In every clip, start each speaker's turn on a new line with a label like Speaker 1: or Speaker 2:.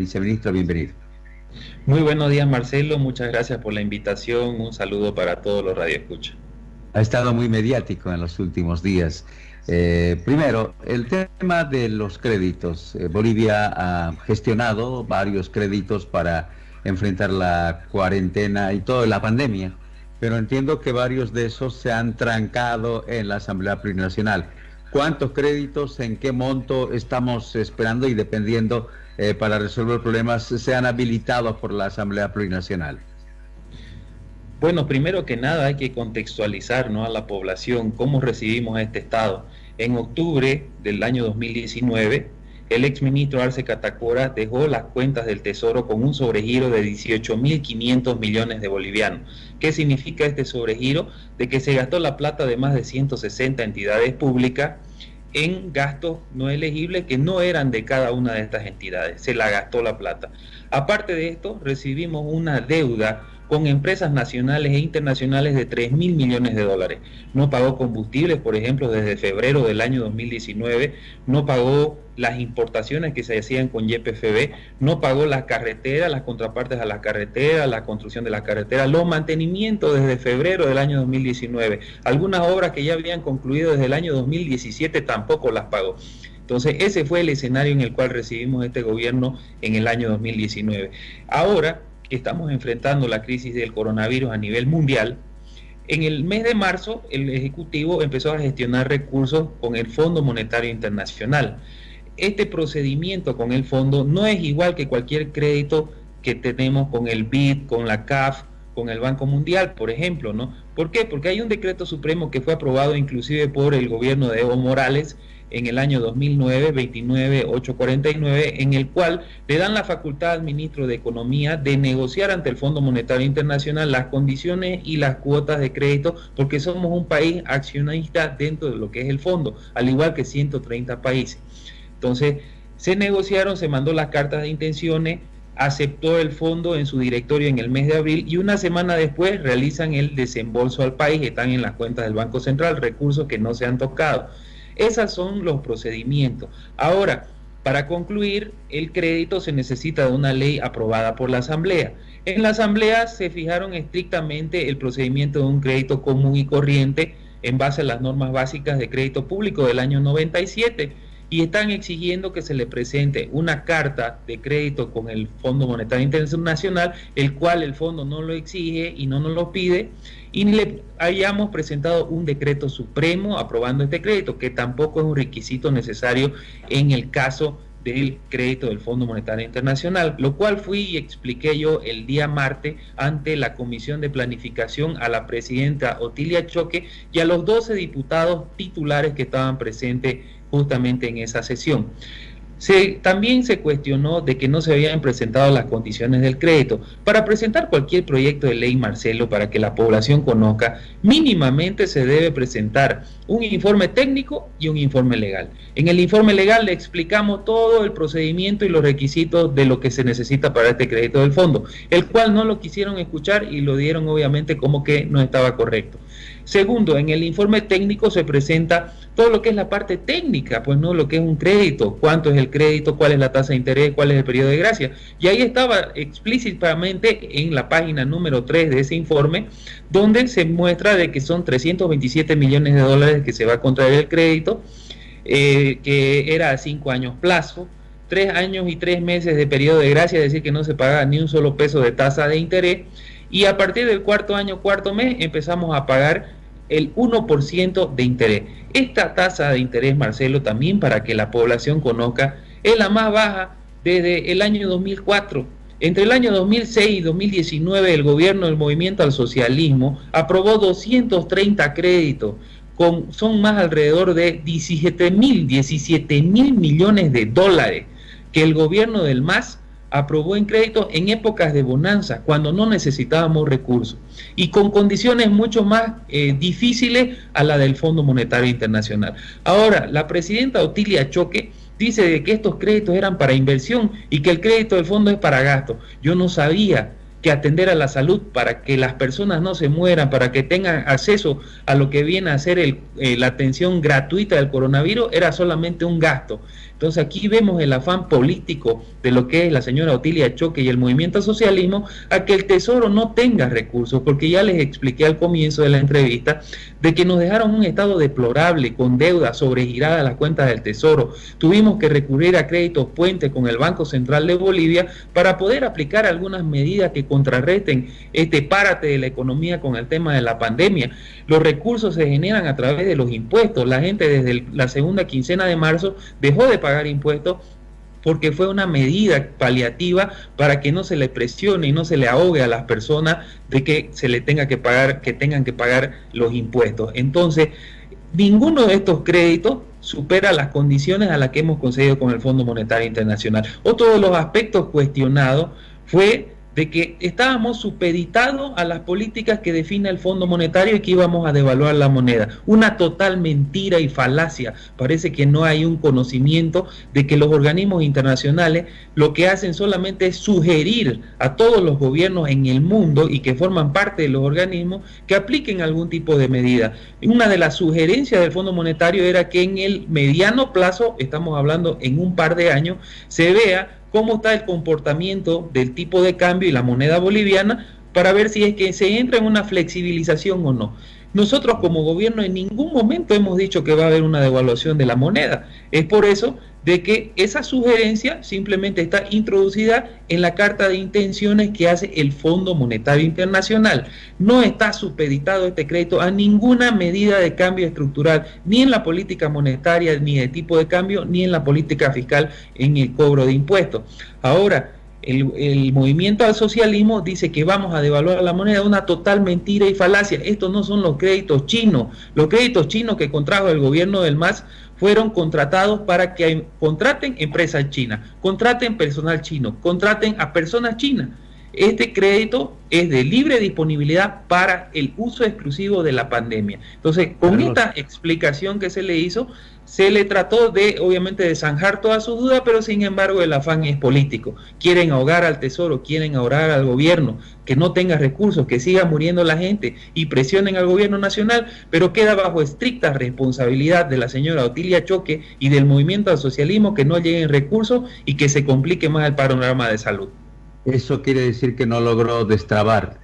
Speaker 1: Viceministro, bienvenido.
Speaker 2: Muy buenos días, Marcelo. Muchas gracias por la invitación. Un saludo para todos los radioescuchas.
Speaker 1: Ha estado muy mediático en los últimos días. Eh, primero, el tema de los créditos. Eh, Bolivia ha gestionado varios créditos para enfrentar la cuarentena y toda la pandemia, pero entiendo que varios de esos se han trancado en la Asamblea Plurinacional. ¿Cuántos créditos, en qué monto estamos esperando y dependiendo eh, para resolver problemas sean habilitados por la Asamblea Plurinacional?
Speaker 2: Bueno, primero que nada hay que contextualizar ¿no? a la población cómo recibimos este Estado. En octubre del año 2019, el exministro Arce Catacora dejó las cuentas del Tesoro con un sobregiro de 18.500 millones de bolivianos. ¿Qué significa este sobregiro? De que se gastó la plata de más de 160 entidades públicas en gastos no elegibles que no eran de cada una de estas entidades. Se la gastó la plata. Aparte de esto, recibimos una deuda con empresas nacionales e internacionales de 3 mil millones de dólares. No pagó combustibles, por ejemplo, desde febrero del año 2019, no pagó las importaciones que se hacían con YPFB, no pagó las carreteras, las contrapartes a las carreteras, la construcción de las carreteras, los mantenimientos desde febrero del año 2019. Algunas obras que ya habían concluido desde el año 2017 tampoco las pagó. Entonces, ese fue el escenario en el cual recibimos este gobierno en el año 2019. Ahora, estamos enfrentando la crisis del coronavirus a nivel mundial, en el mes de marzo el Ejecutivo empezó a gestionar recursos con el Fondo Monetario Internacional. Este procedimiento con el fondo no es igual que cualquier crédito que tenemos con el BID, con la CAF, con el Banco Mundial, por ejemplo, ¿no? ¿Por qué? Porque hay un decreto supremo que fue aprobado inclusive por el gobierno de Evo Morales en el año 2009, 29849, en el cual le dan la facultad al ministro de Economía de negociar ante el Fondo Monetario Internacional las condiciones y las cuotas de crédito, porque somos un país accionista dentro de lo que es el fondo, al igual que 130 países. Entonces, se negociaron, se mandó las cartas de intenciones, aceptó el fondo en su directorio en el mes de abril y una semana después realizan el desembolso al país, están en las cuentas del Banco Central, recursos que no se han tocado. Esos son los procedimientos. Ahora, para concluir, el crédito se necesita de una ley aprobada por la Asamblea. En la Asamblea se fijaron estrictamente el procedimiento de un crédito común y corriente en base a las normas básicas de crédito público del año 97 y están exigiendo que se le presente una carta de crédito con el Fondo Monetario Internacional, el cual el fondo no lo exige y no nos lo pide, y le hayamos presentado un decreto supremo aprobando este crédito, que tampoco es un requisito necesario en el caso del crédito del Fondo Monetario Internacional, lo cual fui y expliqué yo el día martes ante la Comisión de Planificación a la presidenta Otilia Choque y a los 12 diputados titulares que estaban presentes justamente en esa sesión. Se, también se cuestionó de que no se habían presentado las condiciones del crédito. Para presentar cualquier proyecto de ley, Marcelo, para que la población conozca, mínimamente se debe presentar un informe técnico y un informe legal. En el informe legal le explicamos todo el procedimiento y los requisitos de lo que se necesita para este crédito del fondo, el cual no lo quisieron escuchar y lo dieron obviamente como que no estaba correcto. Segundo, en el informe técnico se presenta todo lo que es la parte técnica, pues no lo que es un crédito, cuánto es el crédito, cuál es la tasa de interés, cuál es el periodo de gracia. Y ahí estaba explícitamente en la página número 3 de ese informe, donde se muestra de que son 327 millones de dólares que se va a contraer el crédito, eh, que era a 5 años plazo, 3 años y 3 meses de periodo de gracia, es decir, que no se paga ni un solo peso de tasa de interés, y a partir del cuarto año, cuarto mes, empezamos a pagar el 1% de interés. Esta tasa de interés, Marcelo, también para que la población conozca, es la más baja desde el año 2004. Entre el año 2006 y 2019, el gobierno del movimiento al socialismo aprobó 230 créditos, con, son más alrededor de 17 mil, 17 mil millones de dólares que el gobierno del MAS aprobó en crédito en épocas de bonanza, cuando no necesitábamos recursos, y con condiciones mucho más eh, difíciles a la del Fondo Monetario Internacional. Ahora, la presidenta Otilia Choque dice que estos créditos eran para inversión y que el crédito del fondo es para gasto. Yo no sabía que atender a la salud para que las personas no se mueran, para que tengan acceso a lo que viene a ser el, eh, la atención gratuita del coronavirus, era solamente un gasto. Entonces aquí vemos el afán político de lo que es la señora Otilia Choque y el movimiento socialismo a que el Tesoro no tenga recursos, porque ya les expliqué al comienzo de la entrevista de que nos dejaron un estado deplorable con deuda sobregirada a las cuentas del Tesoro. Tuvimos que recurrir a créditos puente con el Banco Central de Bolivia para poder aplicar algunas medidas que contrarresten este párate de la economía con el tema de la pandemia. Los recursos se generan a través de los impuestos. La gente desde la segunda quincena de marzo dejó de pagar impuestos porque fue una medida paliativa para que no se le presione y no se le ahogue a las personas de que se le tenga que pagar, que tengan que pagar los impuestos. Entonces, ninguno de estos créditos supera las condiciones a las que hemos conseguido con el Fondo Monetario Internacional. Otro de los aspectos cuestionados fue de que estábamos supeditados a las políticas que define el Fondo Monetario y que íbamos a devaluar la moneda. Una total mentira y falacia. Parece que no hay un conocimiento de que los organismos internacionales lo que hacen solamente es sugerir a todos los gobiernos en el mundo y que forman parte de los organismos que apliquen algún tipo de medida. Una de las sugerencias del Fondo Monetario era que en el mediano plazo, estamos hablando en un par de años, se vea cómo está el comportamiento del tipo de cambio y la moneda boliviana para ver si es que se entra en una flexibilización o no. Nosotros como gobierno en ningún momento hemos dicho que va a haber una devaluación de la moneda. Es por eso de que esa sugerencia simplemente está introducida en la carta de intenciones que hace el Fondo Monetario Internacional. No está supeditado este crédito a ninguna medida de cambio estructural, ni en la política monetaria, ni de tipo de cambio, ni en la política fiscal en el cobro de impuestos. Ahora, el, movimiento al socialismo dice que vamos a devaluar la moneda, una total mentira y falacia. Estos no son los créditos chinos. Los créditos chinos que contrajo el gobierno del MAS fueron contratados para que contraten empresas chinas, contraten personal chino, contraten a personas chinas. Este crédito es de libre disponibilidad para el uso exclusivo de la pandemia. Entonces, con esta explicación que se le hizo, se le trató de, obviamente, de zanjar todas sus dudas, pero sin embargo el afán es político. Quieren ahogar al Tesoro, quieren ahogar al gobierno, que no tenga recursos, que siga muriendo la gente y presionen al gobierno nacional, pero queda bajo estricta responsabilidad de la señora Otilia Choque y del movimiento al socialismo que no lleguen recursos y que se complique más el panorama de salud.
Speaker 1: Eso quiere decir que no logró destrabar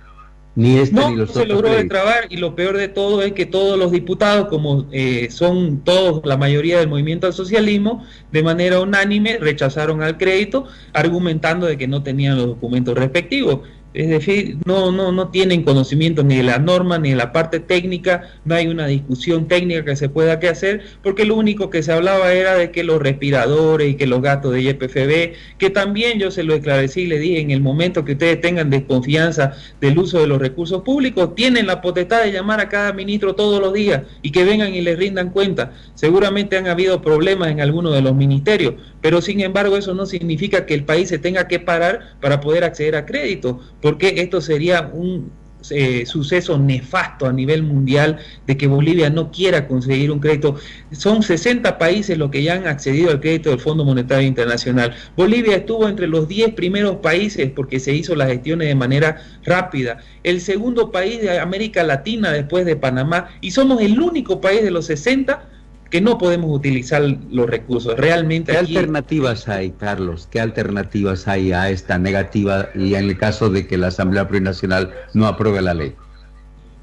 Speaker 1: ni este
Speaker 2: no,
Speaker 1: ni los
Speaker 2: no se logró destrabar y lo peor de todo es que todos los diputados, como eh, son todos la mayoría del movimiento al socialismo, de manera unánime rechazaron al crédito, argumentando de que no tenían los documentos respectivos. Es decir, no, no, no tienen conocimiento ni de la norma ni de la parte técnica, no hay una discusión técnica que se pueda que hacer, porque lo único que se hablaba era de que los respiradores y que los gastos de YPFB, que también yo se lo esclarecí y le dije, en el momento que ustedes tengan desconfianza del uso de los recursos públicos, tienen la potestad de llamar a cada ministro todos los días y que vengan y les rindan cuenta. Seguramente han habido problemas en algunos de los ministerios, pero sin embargo eso no significa que el país se tenga que parar para poder acceder a crédito porque esto sería un eh, suceso nefasto a nivel mundial de que Bolivia no quiera conseguir un crédito. Son 60 países los que ya han accedido al crédito del Fondo Monetario Internacional. Bolivia estuvo entre los 10 primeros países porque se hizo las gestiones de manera rápida. El segundo país de América Latina después de Panamá y somos el único país de los 60 que no podemos utilizar los recursos. Realmente.
Speaker 1: ¿Qué alternativas hay, Carlos? ¿Qué alternativas hay a esta negativa y en el caso de que la Asamblea Plurinacional no apruebe la ley?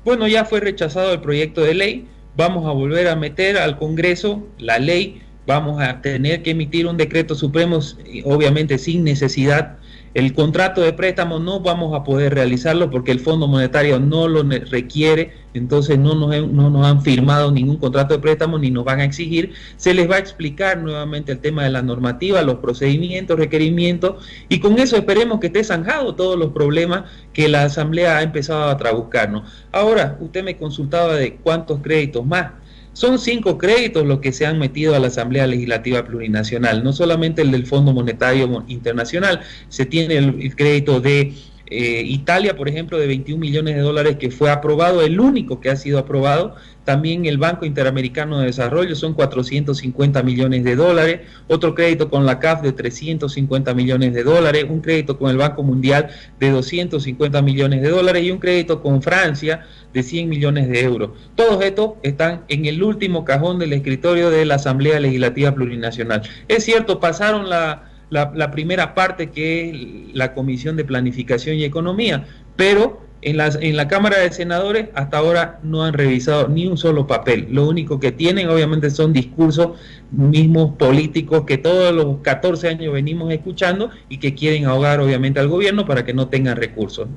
Speaker 2: Bueno, ya fue rechazado el proyecto de ley. Vamos a volver a meter al Congreso la ley. Vamos a tener que emitir un decreto supremo, obviamente sin necesidad el contrato de préstamo no vamos a poder realizarlo porque el Fondo Monetario no lo requiere, entonces no nos, no nos han firmado ningún contrato de préstamo ni nos van a exigir. Se les va a explicar nuevamente el tema de la normativa, los procedimientos, requerimientos, y con eso esperemos que esté zanjado todos los problemas que la Asamblea ha empezado a trabucarnos. Ahora, usted me consultaba de cuántos créditos más. Son cinco créditos los que se han metido a la Asamblea Legislativa Plurinacional, no solamente el del Fondo Monetario Internacional, se tiene el, crédito de Eh, Italia, por ejemplo, de 21 millones de dólares que fue aprobado, el único que ha sido aprobado. También el Banco Interamericano de Desarrollo son 450 millones de dólares. Otro crédito con la CAF de 350 millones de dólares. Un crédito con el Banco Mundial de 250 millones de dólares y un crédito con Francia de 100 millones de euros. Todos estos están en el último cajón del escritorio de la Asamblea Legislativa Plurinacional. Es cierto, pasaron la la, primera parte que es la Comisión de Planificación y Economía, pero en, las, en la Cámara de Senadores hasta ahora no han revisado ni un solo papel. Lo único que tienen obviamente son discursos mismos políticos que todos los 14 años venimos escuchando y que quieren ahogar obviamente al gobierno para que no tengan recursos.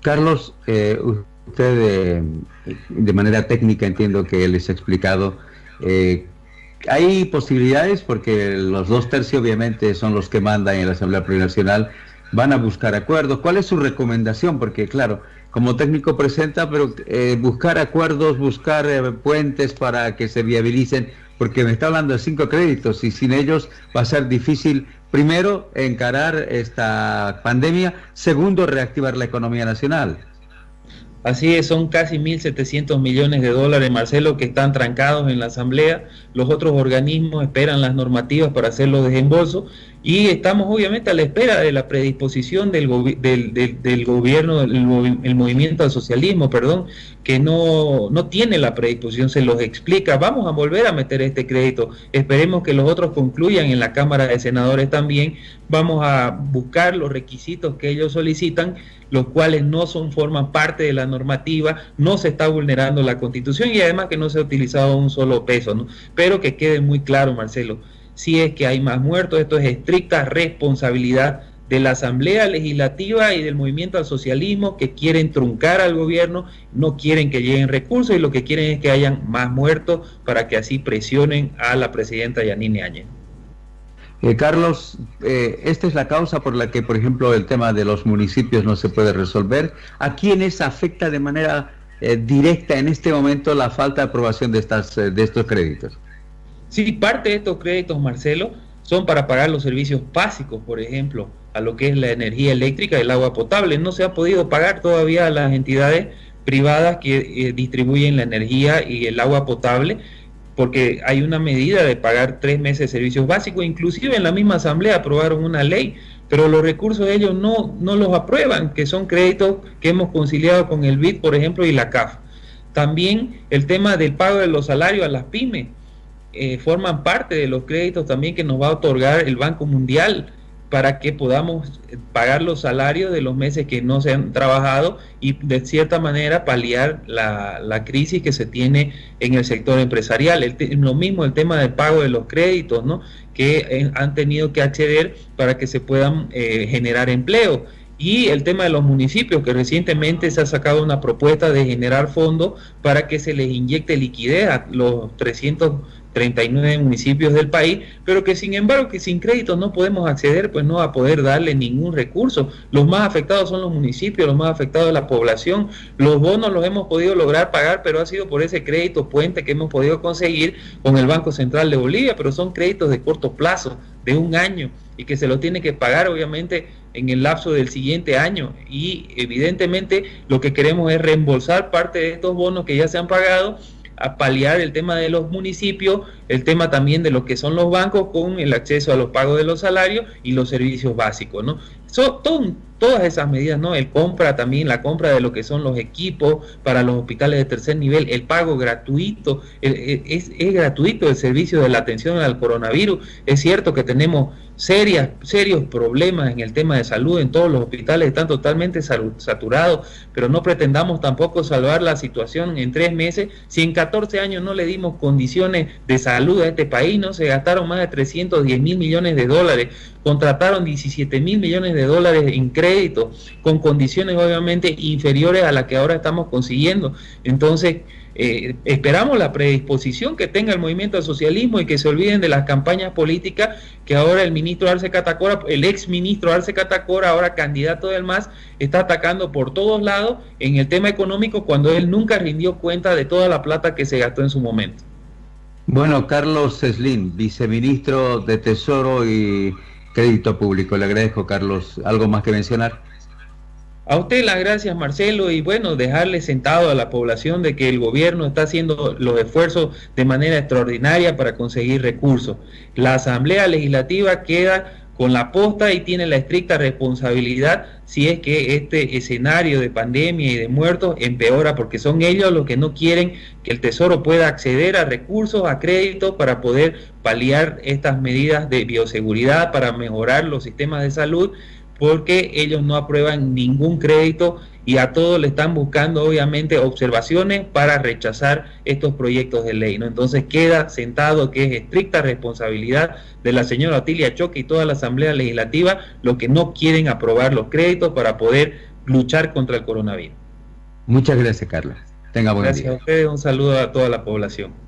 Speaker 1: Carlos, eh, usted eh, de manera técnica entiendo que les ha explicado eh, hay posibilidades porque los dos tercios obviamente son los que mandan en la Asamblea Plurinacional, van a buscar acuerdos. ¿Cuál es su recomendación? Porque claro, como técnico presenta, pero eh, buscar acuerdos, buscar eh, puentes para que se viabilicen, porque me está hablando de cinco créditos y sin ellos va a ser difícil, primero, encarar esta pandemia, segundo, reactivar la economía nacional.
Speaker 2: Así es, son casi 1.700 millones de dólares, Marcelo, que están trancados en la Asamblea. Los otros organismos esperan las normativas para hacer los desembolsos y estamos obviamente a la espera de la predisposición del, del, gobierno, el, movimiento al socialismo, perdón, que no, no tiene la predisposición, se los explica, vamos a volver a meter este crédito, esperemos que los otros concluyan en la Cámara de Senadores también, vamos a buscar los requisitos que ellos solicitan, los cuales no son, forman parte de la normativa, no se está vulnerando la Constitución y además que no se ha utilizado un solo peso, ¿no? pero que quede muy claro, Marcelo, si es que hay más muertos, esto es estricta responsabilidad de la Asamblea Legislativa y del movimiento al socialismo que quieren truncar al gobierno, no quieren que lleguen recursos y lo que quieren es que hayan más muertos para que así presionen a la presidenta Yanine Áñez.
Speaker 1: Eh, Carlos, eh, esta es la causa por la que, por ejemplo, el tema de los municipios no se puede resolver. ¿A quiénes afecta de manera eh, directa en este momento la falta de aprobación de, estas, de estos créditos?
Speaker 2: Sí, parte de estos créditos, Marcelo, son para pagar los servicios básicos, por ejemplo, a lo que es la energía eléctrica y el agua potable. No se ha podido pagar todavía a las entidades privadas que eh, distribuyen la energía y el agua potable, porque hay una medida de pagar tres meses de servicios básicos, inclusive en la misma asamblea aprobaron una ley, pero los recursos ellos no, no los aprueban, que son créditos que hemos conciliado con el BID, por ejemplo, y la CAF. También el tema del pago de los salarios a las pymes eh, forman parte de los créditos también que nos va a otorgar el Banco Mundial para que podamos pagar los salarios de los meses que no se han trabajado y de cierta manera paliar la, crisis que se tiene en el sector empresarial. lo mismo el tema del pago de los créditos, ¿no? que eh, han tenido que acceder para que se puedan eh, generar empleo. Y el tema de los municipios, que recientemente se ha sacado una propuesta de generar fondos para que se les inyecte liquidez a los 300 39 municipios del país, pero que sin embargo que sin crédito no podemos acceder, pues no va a poder darle ningún recurso. Los más afectados son los municipios, los más afectados la población. Los bonos los hemos podido lograr pagar, pero ha sido por ese crédito puente que hemos podido conseguir con el Banco Central de Bolivia, pero son créditos de corto plazo, de un año, y que se lo tiene que pagar obviamente en el lapso del siguiente año. Y evidentemente lo que queremos es reembolsar parte de estos bonos que ya se han pagado a paliar el tema de los municipios, el tema también de lo que son los bancos con el acceso a los pagos de los salarios y los servicios básicos, ¿no? Todas esas medidas, ¿no? El compra también, la compra de lo que son los equipos para los hospitales de tercer nivel, el pago gratuito, es, es gratuito el servicio de la atención al coronavirus. Es cierto que tenemos serias, serios problemas en el tema de salud en todos los hospitales, están totalmente saturados, pero no pretendamos tampoco salvar la situación en tres meses. Si en 14 años no le dimos condiciones de salud a este país, no se gastaron más de 310 mil millones de dólares, contrataron 17 mil millones de dólares en crédito, con condiciones obviamente inferiores a las que ahora estamos consiguiendo. Entonces, eh, esperamos la predisposición que tenga el movimiento al socialismo y que se olviden de las campañas políticas que ahora el ministro Arce Catacora, el ex ministro Arce Catacora, ahora candidato del MAS, está atacando por todos lados en el tema económico cuando él nunca rindió cuenta de toda la plata que se gastó en su momento.
Speaker 1: Bueno, Carlos Slim, viceministro de Tesoro y Crédito Público. Le agradezco, Carlos. ¿Algo más que mencionar?
Speaker 2: A usted las gracias, Marcelo, y bueno, dejarle sentado a la población de que el gobierno está haciendo los esfuerzos de manera extraordinaria para conseguir recursos. La Asamblea Legislativa queda con la posta y tiene la estricta responsabilidad si es que este escenario de pandemia y de muertos empeora, porque son ellos los que no quieren que el Tesoro pueda acceder a recursos, a créditos para poder paliar estas medidas de bioseguridad, para mejorar los sistemas de salud porque ellos no aprueban ningún crédito y a todos le están buscando obviamente observaciones para rechazar estos proyectos de ley. ¿no? Entonces queda sentado que es estricta responsabilidad de la señora Otilia Choque y toda la Asamblea Legislativa los que no quieren aprobar los créditos para poder luchar contra el coronavirus.
Speaker 1: Muchas gracias, Carla.
Speaker 2: Tenga buen gracias a ustedes, un saludo a toda la población.